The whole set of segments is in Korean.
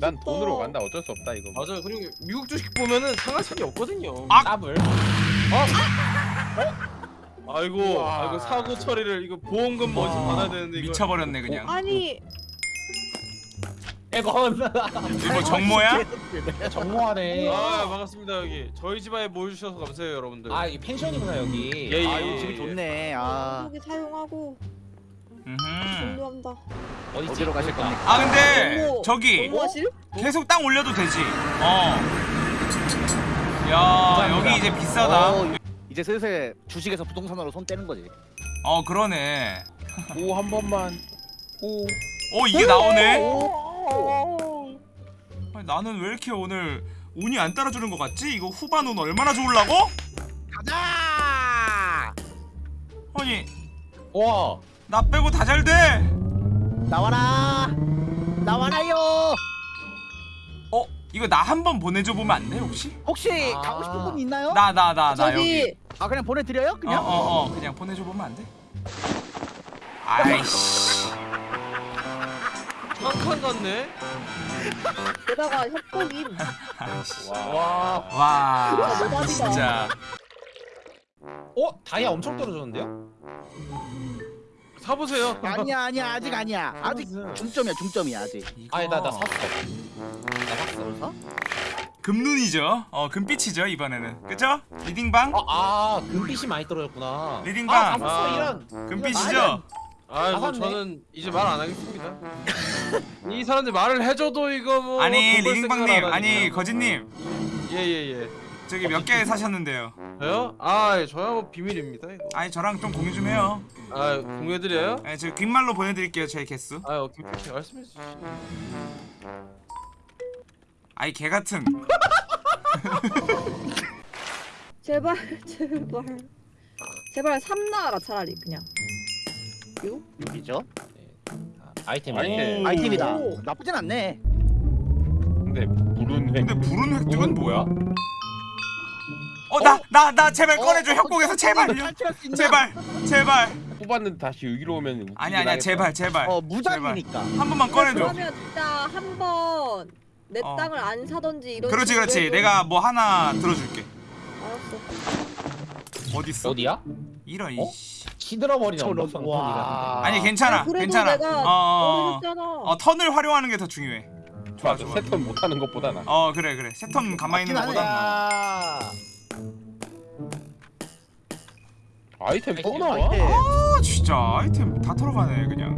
난. 돈으로 간다 어쩔 수 없다 이거 맞아요. 그리고 미국 주식 보면은 상한선이 없거든요. 아! 더블. 아이고, 우와. 아이고 사고 처리를 이거 보험금 먼저 와, 받아야 되는데 이거. 미쳐버렸네 그냥 아니 에건. 이거 정모야? 정모하네. 아 반갑습니다 여기 저희 집안에 모여주셔서 감사해요 여러분들. 아 이게 펜션이구나 여기. 예, 예, 아 예, 이거 집이 예. 좋네. 아 여기 사용하고 음흠. 종료한다. 어디 어디로 가실 겁니까? 아 근데 어머, 저기 공부하실? 계속 땅 올려도 되지 어. 야 여기 이제 비싸다 어, 이제 슬슬 주식에서 부동산으로 손 떼는 거지. 어 그러네 오 한 번만 오어 이게 나오네 오. 아니, 나는 왜 이렇게 오늘 운이 안 따라주는 것 같지? 이거 후반 운 얼마나 좋을라고? 가자! 아니 와. 나 빼고 다 잘 돼. 나와라! 나와라요! 어 이거 나 한 번 보내줘 보면 안 돼 혹시? 혹시 아. 가고 싶은 분 있나요? 나 나 나나 여기. 저기 아 그냥 보내드려요? 그냥? 어어 어, 어, 그냥 보내줘 보면 안 돼? 아이씨. 한칸 같네. 게다가 협곡임. 와. 와 대박이다. 진짜. 어 다이아 엄청 떨어졌는데요? 사보세요. 아니야 아니야 아직 아니야. 아직 중점이야 중점이야 아직. 아니 나나 샀어. 나 샀어. 어? 금눈이죠. 어 금빛이죠 이번에는. 그죠? 리딩방 아, 아 금빛이 많이 떨어졌구나. 리딩방. 아, 아. 이런. 금빛이죠. 아, 뭐 나갔네. 저는 이제 말 안 하겠습니다. 이 사람들 말을 해줘도 이거 뭐. 아니 리딩방님 생각을 안 아니 하니까. 거진님 예예 예. 저기 몇 개 사셨는데요? 저요? 아, 저야 뭐 비밀입니다 이거. 아니 저랑 좀 공유 좀 해요. 아, 공유해드려요? 네, 저 귓말로 보내드릴게요 제 개수. 아, 오케이 오케이 말씀해 주시죠. 아이 개 같은. 제발 제발 제발 삼 나와라 차라리 그냥. 이거? 여기죠? 아이템. 아이템. 오. 아이템이다. 오. 나쁘진 않네. 근데 불운 획 근데 불운 획득은 뭐야? 뭐야? 어나 나 나 제발 어, 꺼내줘 어, 협곡에서 어, 제발요. 있나? 제발 제발. 뽑았는데 다시 여기로 오면 아니 아니야 하겠다. 제발 제발. 어 무장이니까. 한 번만 꺼내줘. 그러면 진짜 한번 내 어. 땅을 안 사던지 이런. 그렇지 그렇지. 해도- 내가 뭐 하나 들어줄게. 알았어. 어디 있어? 어디야? 이런 어? 이씨. 시들어버리는 저런- 언덕성 와. 아니 괜찮아 그래도 괜찮아. 어, 어, 턴을 활용하는 게 더 중요해. 좋아 좋아. 세턴 못하는 것보다 나어 그래 그래. 세턴 가만히 있는 것보다. 야. 아이템 또 아이템, 나와? 아이템. 아 진짜 아이템 다 털어가네 그냥.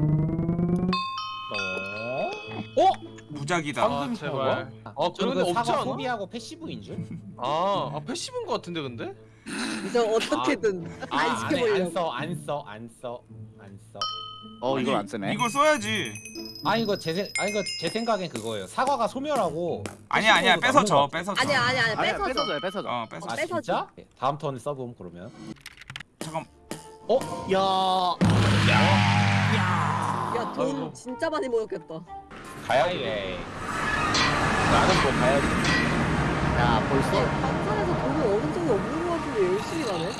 어? 어? 무작이다. 아, 방금 제발. 아, 저는 그런 그데 없지 않아? 소비하고 passive인 줄? 아, 아 passive인 것 같은데 근데? 이제 어떻게든 아, 안 시켜보려고. 써, 안 써, 안 써, 안 써. 어 이걸 아니, 안 쓰네. 이걸 써야지. 아 이거 제 생, 아 이거 제 생각엔 그거예요. 사과가 소멸하고. 아니야 아니야 뺏어 줘거 뺏어 줘. 아니야 아니야 아니야 아니야 뺏어 줘. 뺏어줘요 뺏어 줘. 어 뺏어. 아 뺏어줘. 진짜? 다음 턴에 써봄 그러면. 잠깐. 야. 야돈 아이고. 진짜 많이 모였겠다. 가야지. 나는 뭐 가야지 야 벌써. 반찬에서 돈을 얻은 적이 없는 거 같은데 열심히 가네.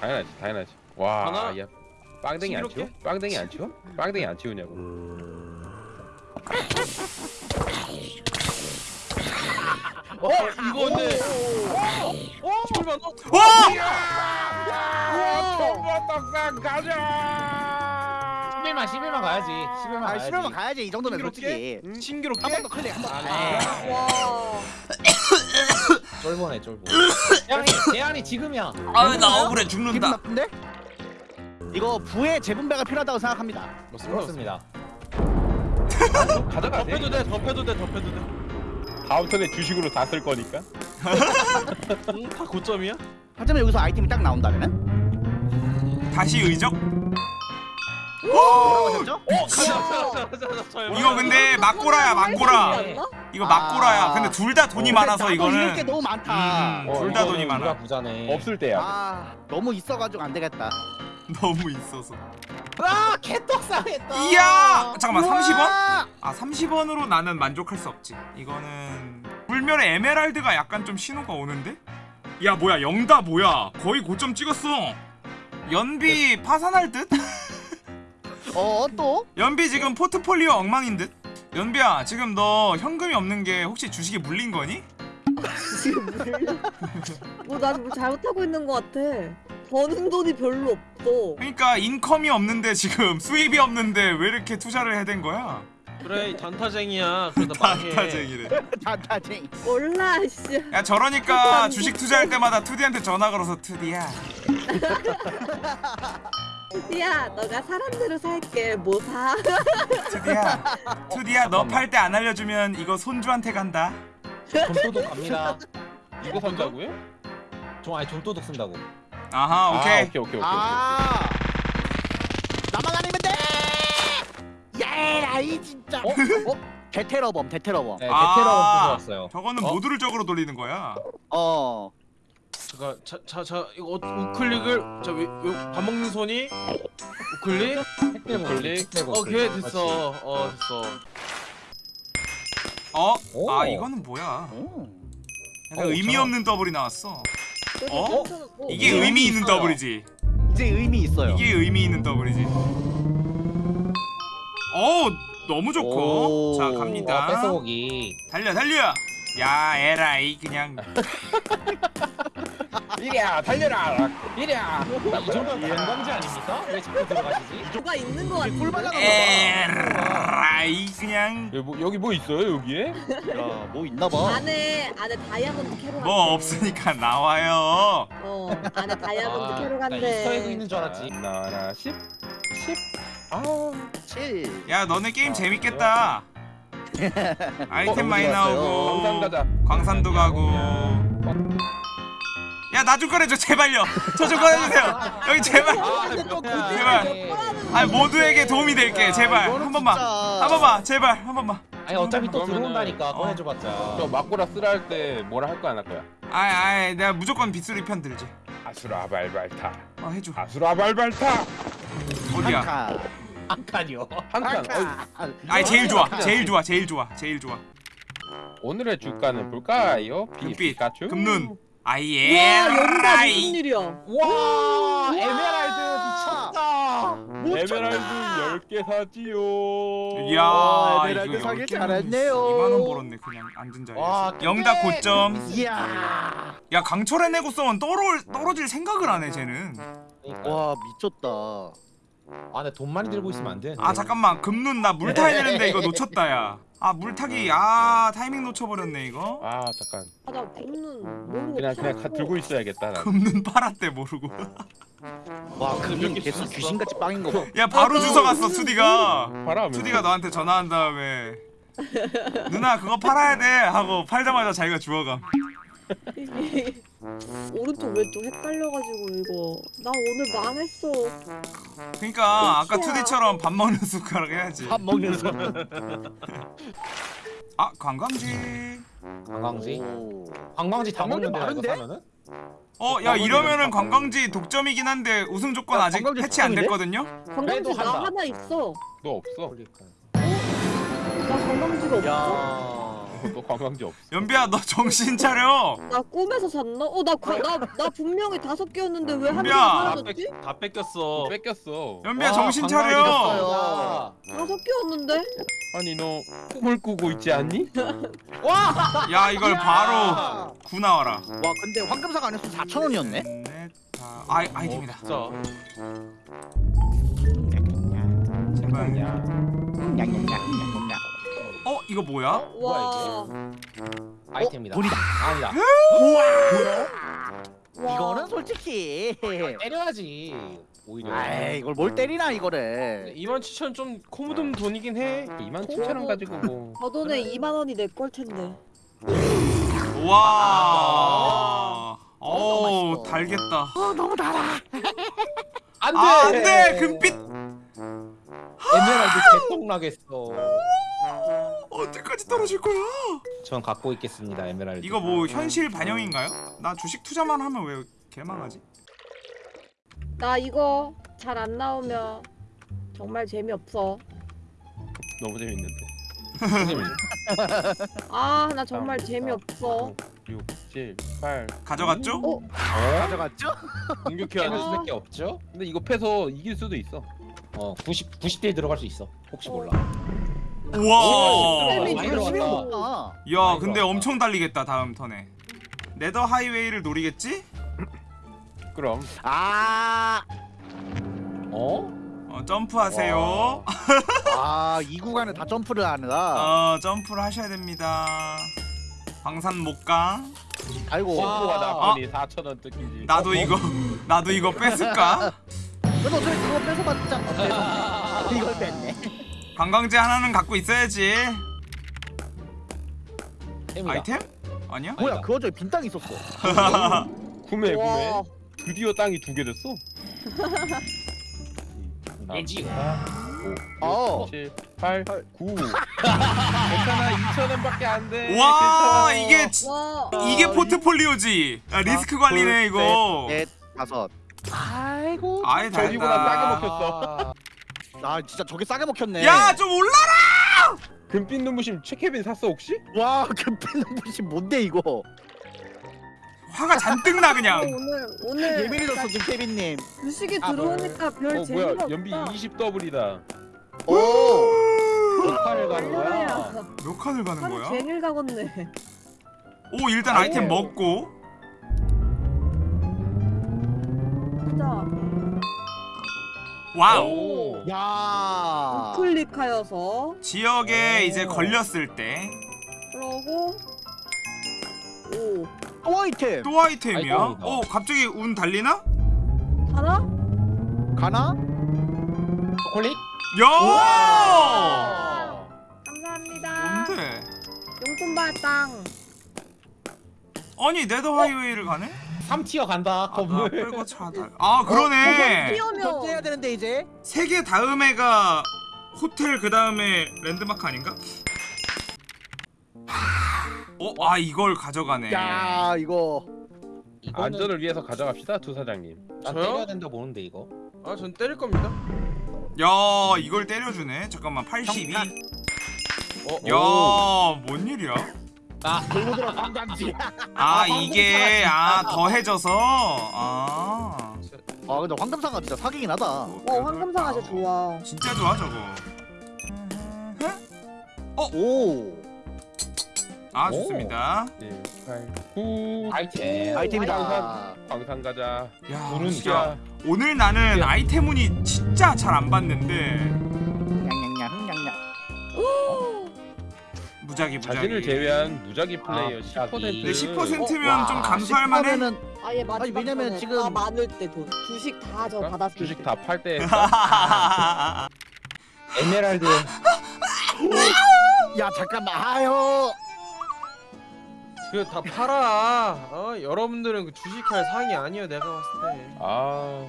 당연하지 당연하지 와 하나? 야 빵댕이 안 치워? 빵댕이 안 치워? 빵댕이 안 치우냐고 어, 이거 근데 오, 11만 원? 와! 우와. 떡상 가자 11만 11만 가야지. 11만 아 가야지. 11만 가야지 이 정도면? 솔직히. 신기롭게? 한 번 더 클릭 한 번. 아, 와. 쫄보네 쫄보. 대안이 대안이 지금이야. 아나 억울해 기분 죽는다. 나쁜데? 이거 부의 재분배가 필요하다고 생각합니다. 그렇습니다. 가져가 덮여도 돼, 덮여도 돼, 덮여도 돼. 다음 턴에 주식으로 다 쓸 거니까 응, 다 고점이야? 하지만 여기서 아이템이 딱 나온다면은? 다시 의적? 뭐라고 하셨죠? 어. 이거 근데 막고라야 막고라. 이거 막고라야. 아. 근데 둘 다 돈이 근데 많아서 이거는 너무 많다. 음, 어, 둘다 이거는 돈이 많아. 부자네. 없을 때야 아 너무 있어가지고 안 되겠다. 너무 있어서. 아 개떡상했다. 이야! 잠깐만 30원? 우와! 아 30원으로 나는 만족할 수 없지. 이거는 불멸의 에메랄드가 약간 좀 신호가 오는데? 야 뭐야 영다 뭐야? 거의 고점 찍었어. 연비 파산할 듯? 어 또? 연비 지금 포트폴리오 엉망인 듯? 연비야 지금 너 현금이 없는 게 혹시 주식에 물린 거니? 지금 물려. 뭐 나는 뭐 잘못하고 있는 것 같아. 버는 돈이 별로 없어. 그러니까 인컴이 없는데 지금 수입이 없는데 왜 이렇게 투자를 해야 된 거야? 그래 이 단타쟁이야 단타쟁이래. 다다쟁. 몰라 씨. 야 저러니까 주식 투자할 때마다 투디한테 전화 걸어서 투디야 야 너가 사람대로 살게. 뭐 사? 투디야 투디야 너 팔 때 안 알려주면 이거 손주한테 간다 좀도둑 갑니다. 이거 산다고요? 좀 아니 좀도둑 쓴다고. 아하 아, 오케이 오케이 오케이 오케이. 아. 나만 아니면 돼. 예라이 진짜. 어? 어? 대테러범 대테러범. 네, 아. 베테랑 뽑았어요. 저거는 어? 모두를 적으로 돌리는 거야 어. 잠깐 자자자 이거 어, 우클릭을 자밥 먹는 손이 우클릭 클릭. 오케이 됐어 어 됐어 어? 오. 아 이거는 뭐야 오. 약간 어, 의미. 없는 더블이 나왔어 어? 어? 이게 의미 의미 있는 있어요. 더블이지 이제 의미 있어요. 이게 의미 있는 더블이지 어우 너무 좋고 오. 자와 갑니다 뺏어오기. 달려 달려 야 에라이 그냥 이랴 달려라. 이랴. 이 정도면 관광지 아닙니까? 왜 자꾸 들어가시지? 뭐가 있는 것 같아. 꿀바다가 에라이 그냥 여기 뭐, 여기 뭐 있어요 여기에? 야 뭐 있나 봐. 안에 안에 다이아몬드 간대. 뭐 없으니까 나와요 어 안에 다이아몬드 아, 나 간대. 이스터에그 있는 줄 알았지. 나라 10 10. 아. 7. 야 너네 게임 재밌겠다 아이템 어, 많이? 나오고 광산 가자. 광산도 가고 야 나 좀 꺼내줘 제발요. 저 좀 꺼내주세요. 여기 제발. 제발. 아 모두에게 도움이 될게. 제발. 한 번만. 한 번만. 제발. 한 번만. 아니 어차피 또 들어온다니까. 어. 꺼내줘봤자. 저 막고라 쓰라 할 때 뭐라 할거안할 거야? 아이 아이 내가 무조건 빗소리 편 들지. 아수라 발발타. 어 해줘. 아수라 발발타. 어디야? 칸. 한 칸이요. 한 칸. 어이, 칸. 아이 제일 좋아. 제일 좋아. 제일 좋아. 제일 좋아. 오늘의 주가는 볼까요? 비- 금빛 피카츄. 금눈 아이 와 연다 무슨 일이야? 와 에메랄드 미쳤다. 에메랄드 10개 사지요. 이야 에메랄드 10개면 잘했네요. 2만원 벌었네 그냥 앉은 와, 자리에서 영다 고점 이야. 야 강철의 내구성은 떨어, 떨어질 생각을 안 해 쟤는. 와 미쳤다. 아, 근데 돈 많이 들고 있으면 안 돼. 아 잠깐만 금눈 나 물 타야 되는데 이거 놓쳤다 야 아 물타기 아 타이밍 놓쳐버렸네 이거 아 잠깐. 아나 굽는 모르고 그냥 그냥 가. 들고 있어야겠다. 난. 금눈 팔았대 모르고 와개 개수. 귀신같이 빵인 거 봐. 야 바로 맞아. 주워 갔어 투디가 팔아. 투디가 너한테 전화한 다음에 누나 그거 팔아야 돼 하고 팔자마자 자기가 주워감 오른쪽 왼쪽 헷갈려가지고 이거 나 오늘 망했어. 그니까 아까 끝이야. 투디처럼 밥 먹는 숟가락 해야지 밥 먹는 소. 아 관광지 관광지. 오. 관광지 다 관광지 먹는데 이거? 사면은? 어 야 이러면은 관광지 독점이긴 한데 우승 조건 야, 아직 해치 안? 됐거든요 관광지 나. 하나 있어. 너 없어. 그러니까. 나 관광지가 없어. 야. 너 관광지 없어. 연비야 너 정신 차려 나 꿈에서 샀나? 어나나 분명히 다섯 개였는데 왜 한. 개가 다, 사라졌지? 뺏, 다 뺏겼어 뺏겼어. 연비야 와, 정신 관광지 차려. 다섯 개였는데? 아니 너 꿈을 꾸고 있지 않니? 야 이걸 바로 구 나와라 와 근데 황금사가 안 했으면 4천 원이었네. 다 아이 아이템이다 진짜 제발 야. 어 이거 뭐야 와. 아이템이다. 돈이다. 아니다. 와. 이거는 솔직히. 때려야지. 오히려. 아이 이걸 뭘 때리나 이거를. 2만 7천 좀 코묻은 돈이긴 해 2만 7천 원 가지고 뭐. 저 돈에 2만 원이 내 걸 텐데. 와 어우 맛있어. 달겠다 어 너무 달아. 안 돼. 아, 안돼 금빛 에메랄드 개똥 나겠어. 언제까지 떨어질 거야 전 갖고 있겠습니다 에메랄드. 이거 뭐 현실 반영인가요? 나 주식 투자만 하면 왜 개망하지? 나 이거 잘 안 나오면 정말 재미없어. 너무 재밌는데. 아나 정말 재미없어. 6, 7, 8. 가져갔죠? 어? 가져갔죠? 공격해야 아. 돼 수밖에 없죠? 근데 이거 패서 이길 수도 있어. 어 90, 90대 들어갈 수 있어. 혹시 몰라. 우와. 야 근데 엄청 달리겠다 다음 턴에 네더 하이웨이를 노리겠지? 그럼 아, 어? 어, 점프하세요 아, 이 구간을 다 점프를 하느라. 어 점프를 하셔야 됩니다 광산 못가 아이고. 와. 친구가 나쁘니 4천 원 뜯기지 나도 이거 나도 이거 뺏을까? 그래도 어차피 그거 뺏어봤자 어때서? 이걸 뺐네. 관광지 하나는 갖고 있어야지 템이다. 아이템? 아니야? 뭐야, 그거 저기 빈땅 있었어. 구매 구매 와. 드디어 땅이 두 개 됐어 내지. 5 어. 7 8 9 괜찮아 2천 원밖에 안돼 와 이게 지- 와. 이게 포트폴리오지 아, 리스크 관리네 이거 넷, 다섯. 아이고. 아예 다 저기보다 싸게 먹혔어 아, 진짜 저게 싸게 먹혔네. 야 좀 올라라 금빛 눈부심 최케빈 샀어 혹시? 와, 금빛 눈부시 뭔데 이거? 화가 잔뜩 나 어, 그냥 오늘 오늘 예민해졌어 지금 케빈님. 주식이 아, 들어오니까 별어 재미가 없다. 연비 20 더블이다 오. 몇 칸을 가는 거야? 몇 칸을 가는 하루 거야? 종일 가겠네. 오 일단 아이템 먹고 진짜 와우 오. 야. 클릭하여서 지역에 오. 이제 걸렸을 때 또 그러고 오 또 아이템. 아이템이야? 아이템이다. 어 갑자기 운 달리나? 하나? 가나? 초콜릿? 야! 감사합니다. 뭔데? 용돈 받당. 아니 네더 하이웨이를 가네? 3티어 간다 아, 건물 끌고 차달. 아 그러네. 뛰어면 결제해야 되는데 이제. 세 개 다음에가 호텔 그 다음에 랜드마크 아닌가? 어, 아 이걸 가져가네. 야, 이거. 안전을 위해서 가져갑시다 두 사장님 난 저요? 때려야 된다 보는데 이거 아, 전 때릴 겁니다. 야, 이걸 때려주네. 잠깐만, 82. 정답. 어, 야, 뭔 일이야? 아 들고 들어 상담지. 아, 이게 아 더해져서 아. 아, 근데 황금상가 진짜 사기긴 하다. 어 황금상아 진짜 좋아. 진짜 좋아 저거. 오. 아 오. 좋습니다. 1 8 9 아이템 아이템이다. 광산 가자 야, 진짜 야 오늘 나는 아이템 운이 진짜 잘 안 봤는데 냥냥냥 냥냥. 무작위 무작위. 자신을 제외한 무작위 플레이어 아, 10% 근데 10%면 와, 좀 감수할 만해. 10%면은 아예 마지막 아니, 왜냐면 지금- 다 많을 때 돈. 주식 다 저 받았을 주식 때. 다팔 때 에메랄드 야 잠깐만 아유. 그다 팔아. 어, 여러분들은 그 주식할 상이 아니에요. 내가 봤을 때. 아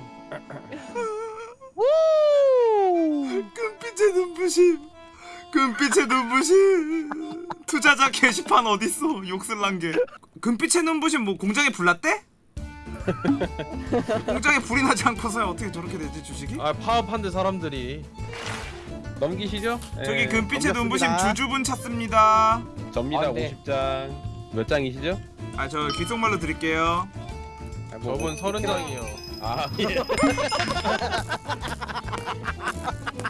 금빛의 눈부심. 금빛의 눈부심. 투자자 게시판 어딨어? 욕설난 게. 금빛의 눈부심 뭐 공장에 불났대? 공장에 불이 나지 않고서야 어떻게 저렇게 되지 주식이? 아, 파업한데 사람들이. 넘기시죠? 저기 예, 금빛의 눈부심 넘겼습니다. 주주분 찾습니다. 접니다 아, 네. 50장 몇 장이시죠? 아 저 귓속말로 드릴게요. 아, 뭐, 저분 서른 장이요. 아 예.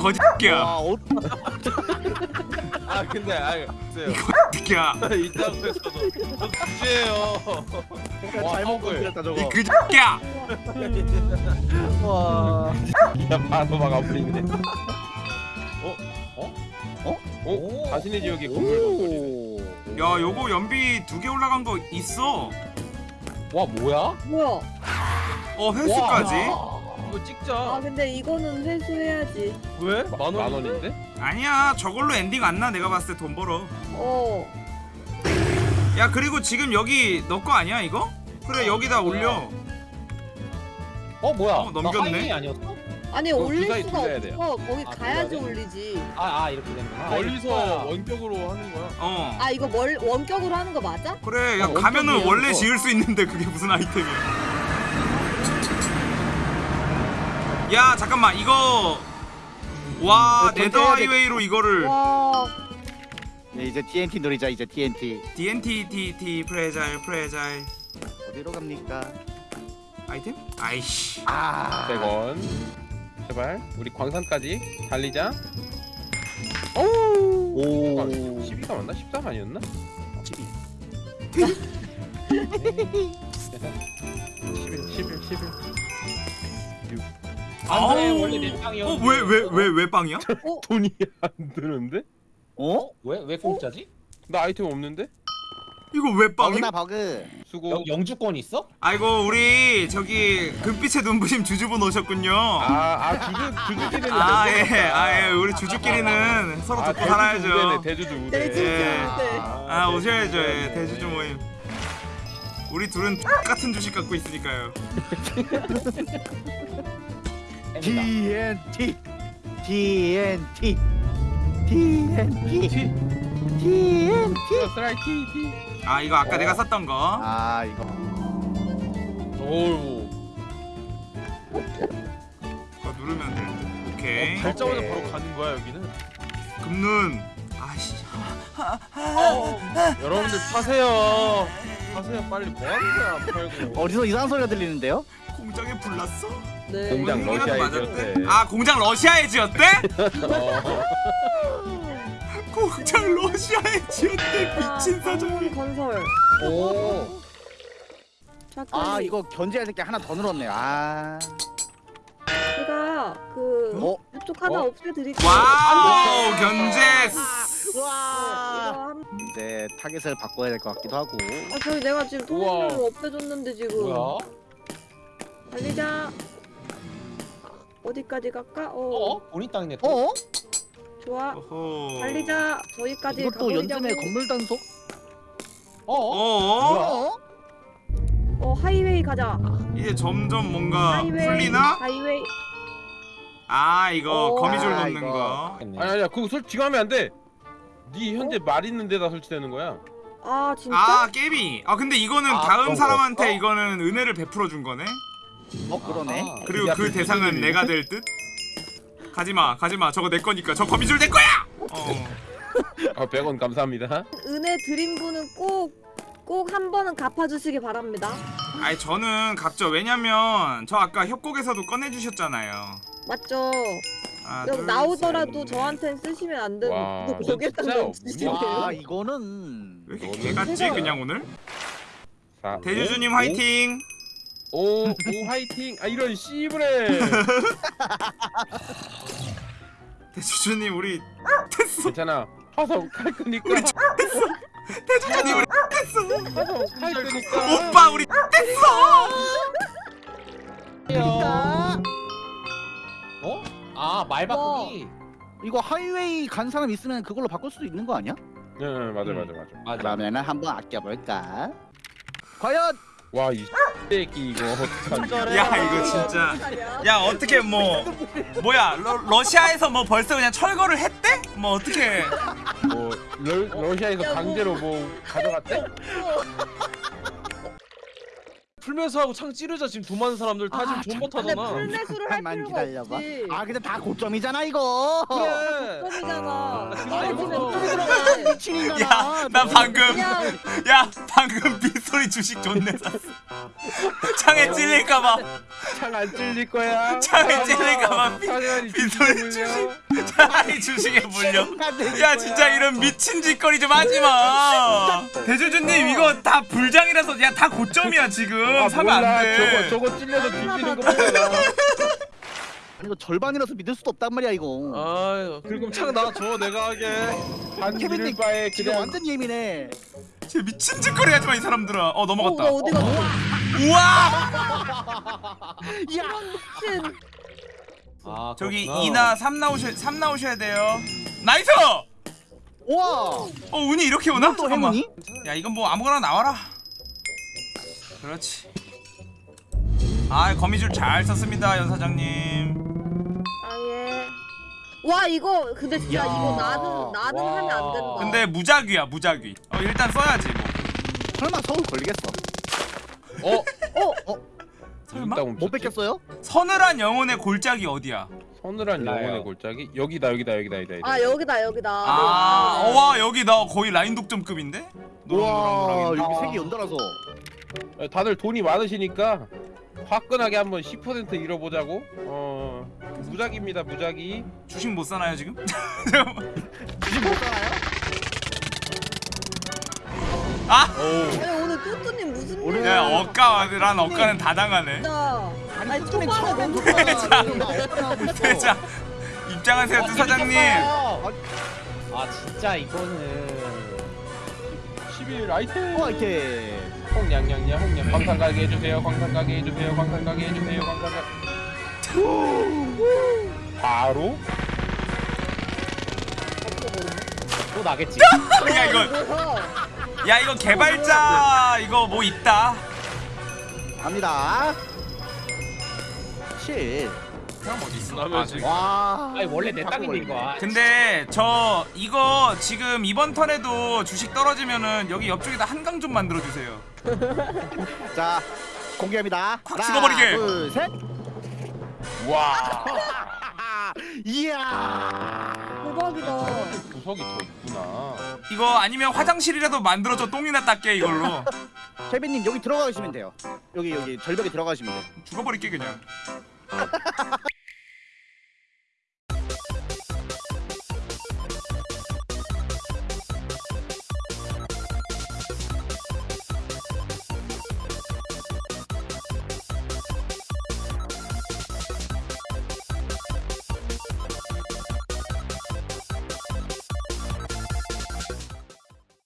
이 거짓개야. 와, 어, 아, 근데 아, 글쎄요. 거짓개야. 이따구에서도 저 주제예요. 잘못 건드렸다 이 저거. 거짓개야. 와. 그냥 바로 막아버리네 어? 어? 어? 오. 자신의 지역에 건물도. 야 요거 연비 두 개 올라간 거 있어. 와 뭐야? 뭐야? 어 회수까지. 와. 이거 아 찍자. 근데 이거는 회수해야지. 왜? 마- 만만 원인데? 원인데? 아니야 저걸로 엔딩 안 나 내가 봤을 때 돈 벌어. 어. 야 그리고 지금 여기 너 거 아니야 이거? 그래 여기다 올려. 어 뭐야? 어, 넘겼네. 나 하이웨이 아니었어? 아니 그거 올릴 주사위 수가 돌려야 돼요. 없어. 거기 아, 가야지? 올리지. 아, 아 이렇게 되는구나. 멀리서 아, 원격으로 하는 거야. 어. 아 이거 월 원격으로 하는 거 맞아? 그래 야 어, 가면은 원래 그거. 지을 수 있는데 그게 무슨 아이템이야. 야 잠깐만 이거 와 네, 네더. 하이웨이로 이거를 와. 네, 이제 TNT 노리자 이제 TNT. DNT TT 프레자일 프레자일 어디로 갑니까? 아이템? 아이씨. 아. 100원 제발 우리 광산까지 달리자. 오. 잠깐, 12가 맞나? 13 아니었나? 12. 11, 11, 11. 안 돼, 아우. 원래 내 빵이었. 어왜 왜 왜 왜 빵이야? 돈이 안 드는데? 어? 왜 왜 공짜지? 나 아이템 없는데? 이거 왜 빵이? 버그나 버그. 수고. 영 영주권 있어? 아이고 우리 저기 금빛의 눈부심 주주분 오셨군요. 아, 아 주주 주주끼리는 아안 예, 되겠다. 아 예, 우리 주주끼리는 서로 아, 돕고 살아야죠. 대주주 우대. 대주주 예. 우대. 아 오셔야죠, 예, 대주주 모임. 우리 둘은 똑같은 주식 갖고 있으니까요. TNT. TNT. TNT. TNT. 스트라이크 티. 아 이거 아까 내가 샀던 거. 아 이거. 오우. 그거 누르면 돼. 오케이. 발자마자 오케이. 바로 가는 거야 여기는. 금눈. 아씨. 여러분들 파세요. 파세요 빨리 뭐 하는 거야 안 팔고. 어디서 이상한 소리가 들리는데요? 공장에 불났어? 네. 공장 이거라도 러시아에 맞았대? 지었대. 아 공장 러시아에 지었대? 어. 공장 러시아에 지었대 미친 사장님. 건설. 오. 아 이거 견제할 새끼 하나 더 늘었네요. 아. 제가 그 어? 이쪽 하나 어? 없애드릴게요. wow 견제. 와. 이거 한- 이제 타겟을 바꿔야 될 것 같기도 하고. 아 저희 내가 지금. 통신을 없애줬는데 지금. 뭐야? 달리자. 어디까지 갈까? 어. 어? 본인 땅이네. 또. 어? 좋아. 어허. 달리자. 저기까지 이것도 가버리자고. 연전의 건물 단속? 어? 어? 어? 어? 어 하이웨이 가자. 이제 점점 뭔가 하이웨이. 풀리나? 하이웨이. 아 이거 오. 거미줄 아, 놓는 이거. 거. 아니 아니야 그거 솔직히 하면 안 돼. 네 현재 말 있는 데다 설치되는 거야. 아 진짜? 아 깨비. 아 근데 이거는 아, 다음 사람한테 거였어? 이거는 은혜를 베풀어 준 거네. 어 그러네. 아하. 그리고 야, 그그 대상은 내가 될 듯. 가지마 가지마 저거 내 거니까 저 거미줄 내 거야. 어. 아 100원 감사합니다. 은혜 드린 분은 꼭 꼭 한 번은 갚아주시기 바랍니다. 아니 저는 갚죠. 왜냐면 저 아까 협곡에서도 꺼내주셨잖아요. 맞죠? 하나, 여기 둘, 나오더라도. 저한텐 쓰시면 안 되는 와, 넣어주시면 와 돼요. 이거는 왜 이렇게 개같지 그냥 오늘? 자, 대주주님 오, 화이팅. 오, 오 화이팅. 아 이런 씨부레. 대주주님 우리 됐어. 괜찮아. 화성 갈 거니까. 우리 대주주님 우리 됐어. 화성 갈 거니까. 오빠 우리 됐어. 그러니까 어? 아, 말 바꾸기. 이거 하이웨이 간 사람 있으면 그걸로 바꿀 수도 있는 거 아니야? 네, 네, 맞아 맞아 맞아. 맞아. 그러면은 한번 아껴볼까? 과연 와 이 새끼 이거. 야 이거 진짜. 야 어떻게 뭐 뭐야 러, 러시아에서 뭐 벌써 그냥 철거를 했대? 뭐 어떻게? 뭐 러, 러시아에서 강제로 뭐 가져갔대? 풀매수 하고 창 찌르자 지금 돈 많은 사람들 다 아, 지금 존버 근데 타잖아. 풀매수를 할 잠깐만 필요가 기다려봐. 없지. 아 근데 다 고점이잖아 이거. 그래. 점이잖아. 떨어지면 아, 또 들어가. 미친 인간아. 야 나 방금 그냥 야 방금 빗소리 주식 존내 샀어. 창에 찔릴까 봐 창 안 찔릴 거야. 창에 찔릴까봐 비- 사장이 빗소리 주식 주식 차라리 주식에 물려. 야야 진짜 이런 미친 짓거리 좀 하지 마. 대주주님 이거 다 불장이라서 야 다 고점이야 지금 아 사면 안 몰라. 돼. 저거 저거 찔려서 뒤지는 거 보잖아. 이거 절반이라서 믿을 수도 없단 말이야 이거. 아유 그럼 창 놔줘 내가 하게. 믿을 바에 지금 그냥 완전 예민해. 진짜 미친 짓거리 하지 마 이 사람들아. 어 어, 넘어갔다. 나 어디 갔어? 우와 야, 미친. 아, 저기 그렇구나. 2나 3 나오셔 3 나오셔야 돼요. Nice! 와, 어 운이 이렇게 오나? 또 잠깐만. 행운이? 야 이건 뭐 아무거나 나와라. 그렇지. 아 거미줄 잘 썼습니다 연 사장님. 아 예. 와 이거 근데 진짜 야. 이거 나는 나는 와. 하면 안 된다. 근데 무작위야 무작위. 어 일단 써야지 뭐. 설마 서울 걸리겠어? 어? 설마? 이따 못 뺏겼어요? 서늘한 영혼의 골짜기 어디야? 서늘한 몰라요. 영혼의 골짜기 여기다 여기다 여기다 여기다. 아 여기다 여기다. 아, 네. 와 여기 나 거의 라인 독점급인데? 와, 노랑 노랑 노랑. 여기 색이 연달아서. 아, 다들 돈이 많으시니까 화끈하게 한번 10% 잃어보자고. 어 무작입니다 무작위. 주식 못 사나요 지금? 주식 못 살아요? 아! 오. 아니 오늘 뚜뚜님 무슨 오늘-? 야 억가란 억가는 다 당하네 진짜. 아니, 초반에 너무 있어. 대자 입장하세요 뚜 사장님 아 진짜 이거는 11 아이템. 어, 이렇게. 홍냥냥냥 홍냥 광산 가게 해주세요 광산 가게 해주세요 광산 가게 해주세요 광산 가. 바로 또 나겠지. 야 이거 뭐야? 야 이거 개발자 이거 뭐 있다 갑니다. 7. 형 어디 있어? 아, 저기. 와. 아니 원래 내 땅인데 이거. 근데 저 이거 지금 이번 턴에도 주식 떨어지면은 여기 옆쪽에다 한강 좀 만들어 주세요. 자, 공개합니다. 콱 하나, 찍어버리게. 둘, 셋. 와 이야. 대박이다. 구석이 더 있구나. 이거 아니면 화장실이라도 만들어줘 똥이나 닦게 이걸로 케빈님 여기 들어가시면 돼요. 여기 여기 절벽에 들어가시면 돼요. 죽어버릴게 그냥.